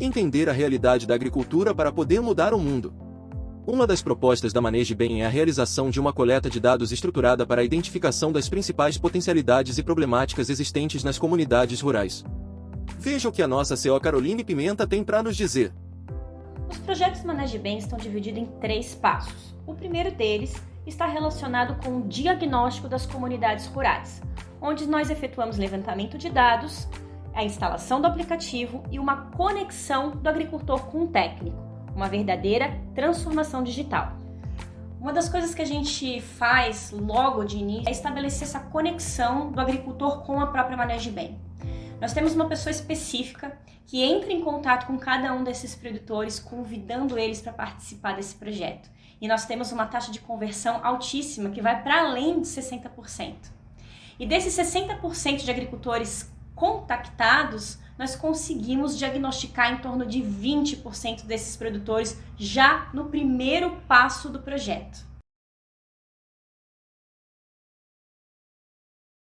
Entender a realidade da agricultura para poder mudar o mundo. Uma das propostas da Maneje Bem é a realização de uma coleta de dados estruturada para a identificação das principais potencialidades e problemáticas existentes nas comunidades rurais. Veja o que a nossa CEO Caroline Pimenta tem para nos dizer. Os projetos Maneje Bem estão divididos em três passos. O primeiro deles está relacionado com o diagnóstico das comunidades rurais, onde nós efetuamos levantamento de dados, a instalação do aplicativo e uma conexão do agricultor com o técnico uma verdadeira transformação digital. Uma das coisas que a gente faz logo de início é estabelecer essa conexão do agricultor com a própria Manejo Bem. Nós temos uma pessoa específica que entra em contato com cada um desses produtores, convidando eles para participar desse projeto. E nós temos uma taxa de conversão altíssima que vai para além de 60%. E desses 60% de agricultores contactados, nós conseguimos diagnosticar em torno de 20% desses produtores já no primeiro passo do projeto.